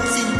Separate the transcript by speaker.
Speaker 1: words